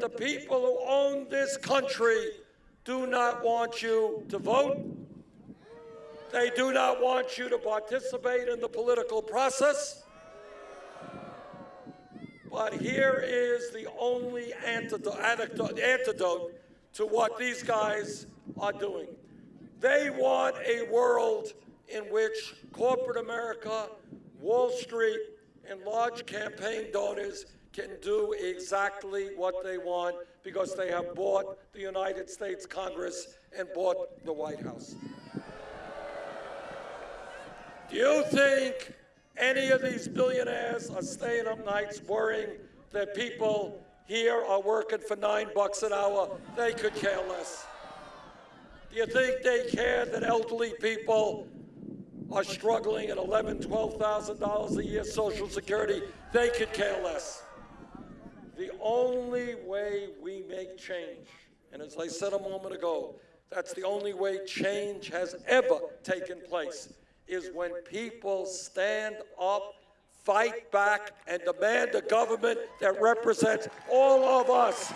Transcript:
The people who own this country do not want you to vote. They do not want you to participate in the political process. But here is the only antidote, antidote, to what these guys are doing. They want a world in which corporate America, Wall Street, and large campaign donors can do exactly what they want because they have bought the United States Congress and bought the White House. Do you think any of these billionaires are staying up nights worrying that people here are working for nine bucks an hour? They could care less. Do you think they care that elderly people are struggling at eleven, twelve thousand dollars a year Social Security? They could care less. The only way we make change, and as I said a moment ago, that's the only way change has ever taken place, is when people stand up, fight back, and demand a government that represents all of us